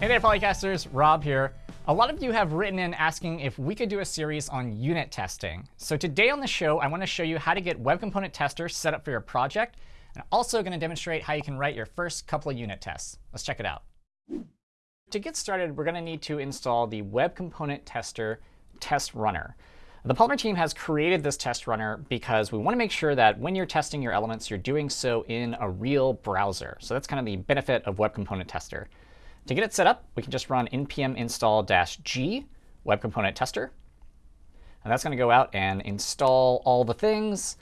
Hey there, Polycasters. Rob here. A lot of you have written in asking if we could do a series on unit testing. So today on the show, I want to show you how to get Web Component Tester set up for your project. And also going to demonstrate how you can write your first couple of unit tests. Let's check it out. To get started, we're going to need to install the Web Component Tester test runner. The Polymer team has created this test runner because we want to make sure that when you're testing your elements, you're doing so in a real browser. So that's kind of the benefit of Web Component Tester. To get it set up, we can just run npm install-g web component tester. And that's going to go out and install all the things.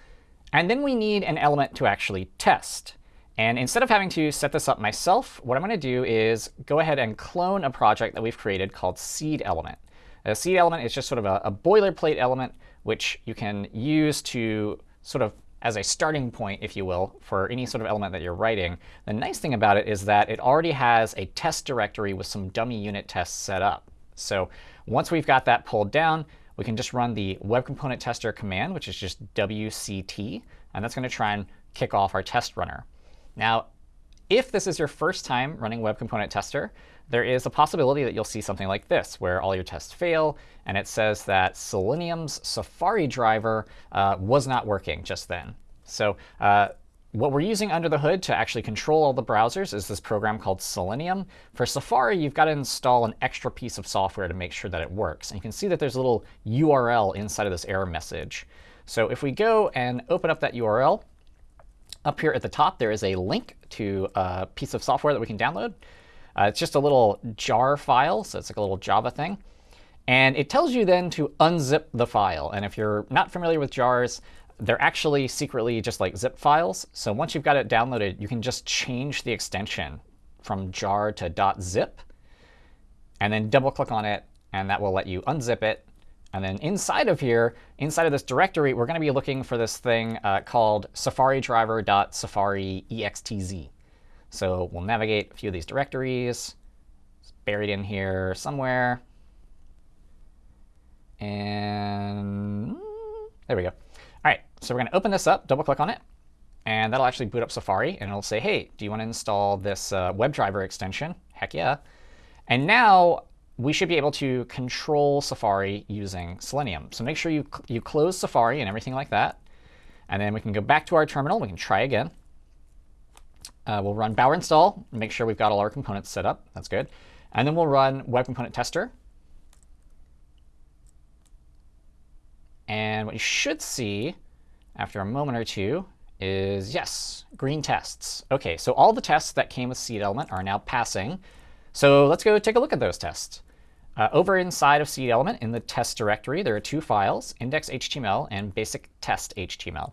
And then we need an element to actually test. And instead of having to set this up myself, what I'm going to do is go ahead and clone a project that we've created called seed element. A seed element is just sort of a, a boilerplate element which you can use to sort of as a starting point, if you will, for any sort of element that you're writing. The nice thing about it is that it already has a test directory with some dummy unit tests set up. So once we've got that pulled down, we can just run the web component tester command, which is just wct, and that's going to try and kick off our test runner. Now, if this is your first time running Web Component Tester, there is a possibility that you'll see something like this, where all your tests fail, and it says that Selenium's Safari driver uh, was not working just then. So uh, what we're using under the hood to actually control all the browsers is this program called Selenium. For Safari, you've got to install an extra piece of software to make sure that it works. And you can see that there's a little URL inside of this error message. So if we go and open up that URL, up here at the top, there is a link to a piece of software that we can download. Uh, it's just a little jar file, so it's like a little Java thing. And it tells you then to unzip the file. And if you're not familiar with jars, they're actually secretly just like zip files. So once you've got it downloaded, you can just change the extension from jar to .zip, and then double click on it, and that will let you unzip it and then inside of here, inside of this directory, we're going to be looking for this thing uh, called SafariDriver.safariextz. So we'll navigate a few of these directories. It's buried in here somewhere. And there we go. All right, so we're going to open this up, double click on it. And that'll actually boot up Safari. And it'll say, hey, do you want to install this uh, WebDriver extension? Heck yeah. And now we should be able to control Safari using Selenium. So make sure you, you close Safari and everything like that. And then we can go back to our terminal. We can try again. Uh, we'll run bower install, make sure we've got all our components set up. That's good. And then we'll run web component tester. And what you should see after a moment or two is, yes, green tests. OK, so all the tests that came with seed element are now passing. So let's go take a look at those tests. Uh, over inside of seed element in the test directory, there are two files, index.html and basic test.html.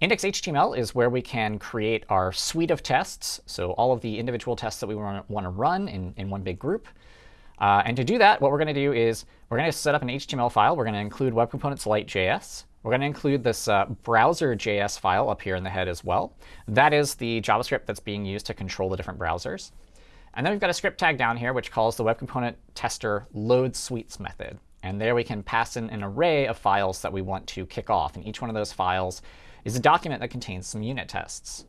Index.html is where we can create our suite of tests, so all of the individual tests that we want to run in, in one big group. Uh, and to do that, what we're going to do is we're going to set up an HTML file. We're going to include Web Components Lite.js. We're going to include this uh, browser.js file up here in the head as well. That is the JavaScript that's being used to control the different browsers. And then we've got a script tag down here which calls the web component tester load suites method. And there we can pass in an array of files that we want to kick off. And each one of those files is a document that contains some unit tests.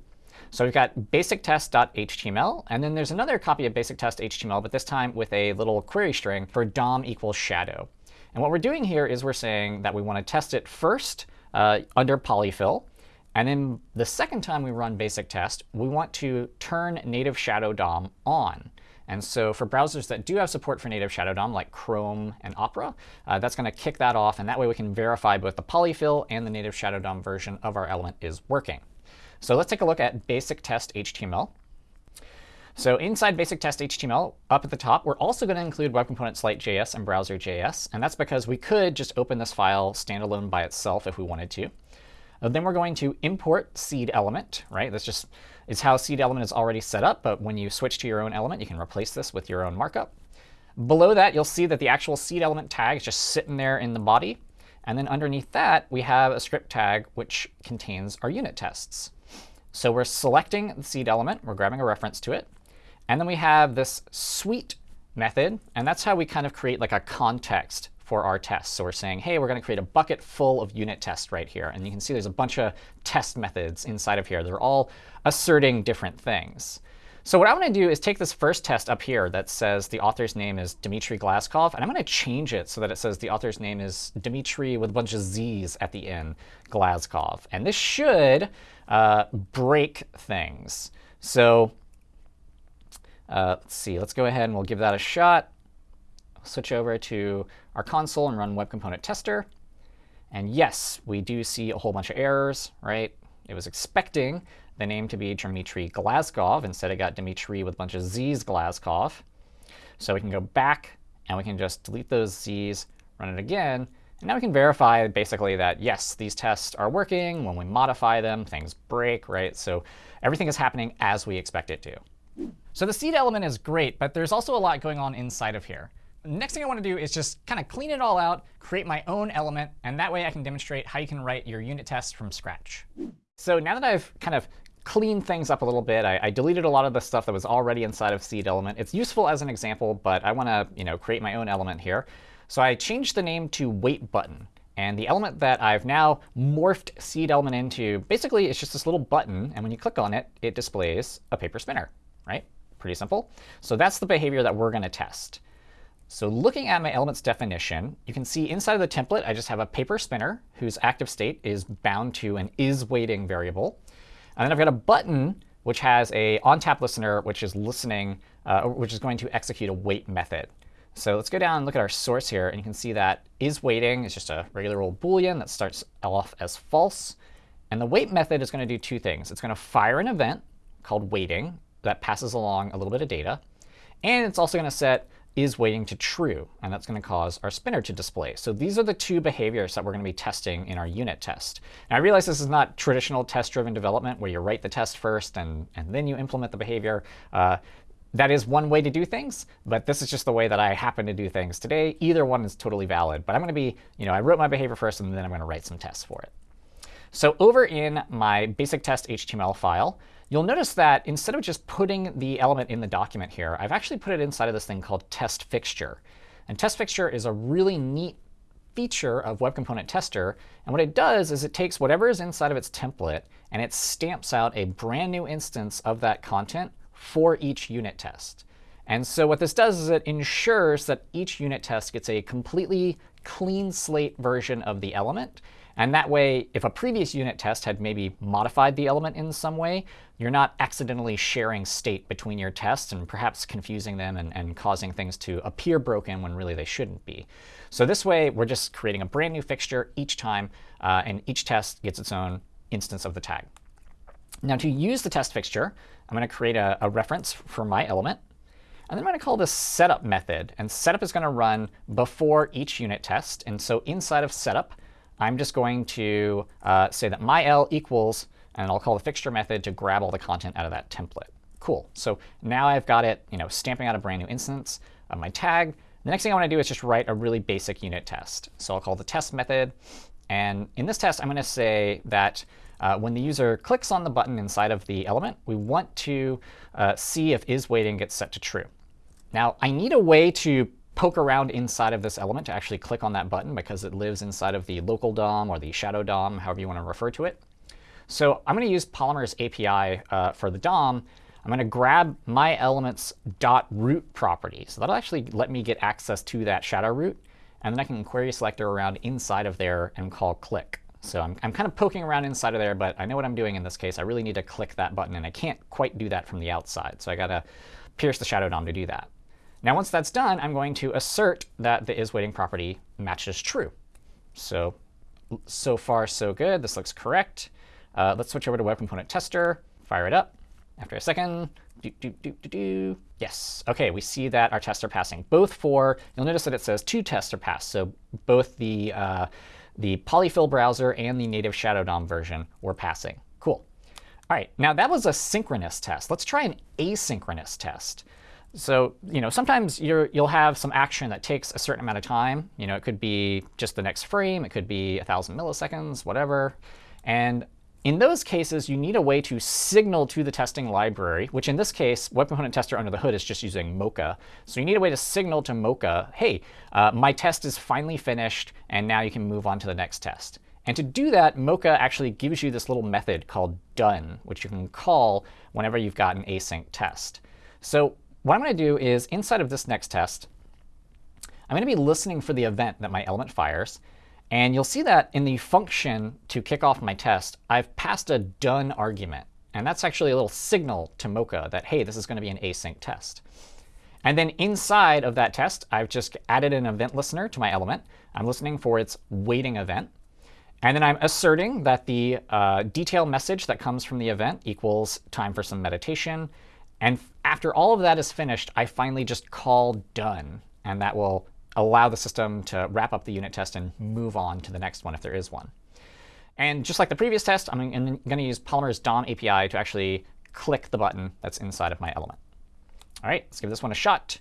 So we've got basictest.html, and then there's another copy of basictest.html, but this time with a little query string for DOM equals shadow. And what we're doing here is we're saying that we want to test it first uh, under polyfill, and then the second time we run basic test, we want to turn native Shadow DOM on. And so for browsers that do have support for native Shadow DOM, like Chrome and Opera, uh, that's going to kick that off. And that way we can verify both the polyfill and the native Shadow DOM version of our element is working. So let's take a look at basic test HTML. So inside basic test HTML, up at the top, we're also going to include web components Lite.js and browser.js. And that's because we could just open this file standalone by itself if we wanted to. Uh, then we're going to import seed element, right? That's just is how seed element is already set up, but when you switch to your own element, you can replace this with your own markup. Below that, you'll see that the actual seed element tag is just sitting there in the body. And then underneath that, we have a script tag which contains our unit tests. So we're selecting the seed element. We're grabbing a reference to it. And then we have this suite method. And that's how we kind of create like a context for our tests. So we're saying, hey, we're going to create a bucket full of unit tests right here. And you can see there's a bunch of test methods inside of here. They're all asserting different things. So what I want to do is take this first test up here that says the author's name is Dmitry Glazkov, and I'm going to change it so that it says the author's name is Dmitry with a bunch of Z's at the end, Glazkov. And this should uh, break things. So uh, let's see. Let's go ahead and we'll give that a shot. Switch over to our console and run Web Component Tester. And yes, we do see a whole bunch of errors, right? It was expecting the name to be Dmitry Glazkov. Instead, it got Dmitry with a bunch of Z's Glazkov. So we can go back and we can just delete those Z's, run it again. And now we can verify basically that, yes, these tests are working. When we modify them, things break, right? So everything is happening as we expect it to. So the seed element is great, but there's also a lot going on inside of here. Next thing I want to do is just kind of clean it all out, create my own element, and that way I can demonstrate how you can write your unit test from scratch. So now that I've kind of cleaned things up a little bit, I, I deleted a lot of the stuff that was already inside of seed element. It's useful as an example, but I want to you know, create my own element here. So I changed the name to wait button. And the element that I've now morphed seed element into, basically it's just this little button. And when you click on it, it displays a paper spinner, right? Pretty simple. So that's the behavior that we're going to test. So looking at my elements definition, you can see inside of the template, I just have a paper spinner whose active state is bound to an is waiting variable. And then I've got a button which has a on-tap listener, which is listening, uh, which is going to execute a wait method. So let's go down and look at our source here, and you can see that is waiting is just a regular old Boolean that starts off as false. And the wait method is going to do two things. It's going to fire an event called waiting that passes along a little bit of data. And it's also going to set is waiting to true, and that's going to cause our spinner to display. So these are the two behaviors that we're going to be testing in our unit test. Now I realize this is not traditional test-driven development where you write the test first and, and then you implement the behavior. Uh, that is one way to do things, but this is just the way that I happen to do things today. Either one is totally valid, but I'm going to be, you know, I wrote my behavior first and then I'm going to write some tests for it. So over in my basic test HTML file, you'll notice that instead of just putting the element in the document here, I've actually put it inside of this thing called test fixture. And test fixture is a really neat feature of Web Component Tester. And what it does is it takes whatever is inside of its template and it stamps out a brand new instance of that content for each unit test. And so what this does is it ensures that each unit test gets a completely clean slate version of the element. And that way, if a previous unit test had maybe modified the element in some way, you're not accidentally sharing state between your tests and perhaps confusing them and, and causing things to appear broken when really they shouldn't be. So this way, we're just creating a brand new fixture each time, uh, and each test gets its own instance of the tag. Now to use the test fixture, I'm going to create a, a reference for my element. And then I'm going to call this setup method. And setup is going to run before each unit test. And so inside of setup, I'm just going to uh, say that my L equals, and I'll call the fixture method to grab all the content out of that template. Cool. So now I've got it you know, stamping out a brand new instance of my tag. The next thing I want to do is just write a really basic unit test. So I'll call the test method. And in this test, I'm going to say that uh, when the user clicks on the button inside of the element, we want to uh, see if isWaiting gets set to true. Now, I need a way to poke around inside of this element to actually click on that button because it lives inside of the local DOM or the shadow DOM, however you want to refer to it. So I'm going to use Polymer's API uh, for the DOM. I'm going to grab my element's dot .root property. So that'll actually let me get access to that shadow root. And then I can query selector around inside of there and call click. So I'm, I'm kind of poking around inside of there, but I know what I'm doing in this case. I really need to click that button, and I can't quite do that from the outside. So I got to pierce the shadow DOM to do that. Now once that's done, I'm going to assert that the isWaiting property matches true. So, so far so good. This looks correct. Uh, let's switch over to Web Component Tester, fire it up. After a second, do, do, do, do, do. Yes. OK, we see that our tests are passing. Both for, you'll notice that it says two tests are passed. So both the uh, the polyfill browser and the native Shadow DOM version were passing. Cool. All right, now that was a synchronous test. Let's try an asynchronous test. So you know, sometimes you will have some action that takes a certain amount of time. You know, it could be just the next frame. It could be 1,000 milliseconds, whatever. And in those cases, you need a way to signal to the testing library, which in this case, Web Component Tester under the hood is just using Mocha. So you need a way to signal to Mocha, hey, uh, my test is finally finished, and now you can move on to the next test. And to do that, Mocha actually gives you this little method called done, which you can call whenever you've got an async test. So what I'm going to do is inside of this next test, I'm going to be listening for the event that my element fires. And you'll see that in the function to kick off my test, I've passed a done argument. And that's actually a little signal to Mocha that, hey, this is going to be an async test. And then inside of that test, I've just added an event listener to my element. I'm listening for its waiting event. And then I'm asserting that the uh, detail message that comes from the event equals time for some meditation. And after all of that is finished, I finally just call done. And that will allow the system to wrap up the unit test and move on to the next one if there is one. And just like the previous test, I'm going to use Polymer's DOM API to actually click the button that's inside of my element. All right, let's give this one a shot.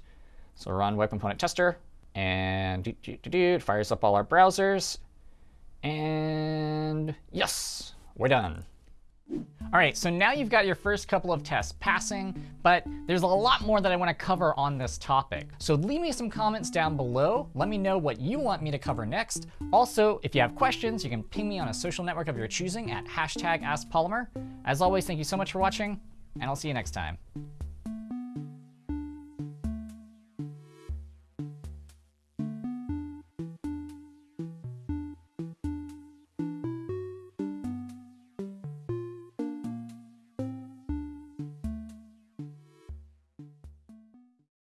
So run web component tester, and do, do, do, do, it fires up all our browsers. And yes, we're done. All right, so now you've got your first couple of tests passing, but there's a lot more that I want to cover on this topic. So leave me some comments down below. Let me know what you want me to cover next. Also, if you have questions, you can ping me on a social network of your choosing at hashtag AskPolymer. As always, thank you so much for watching, and I'll see you next time.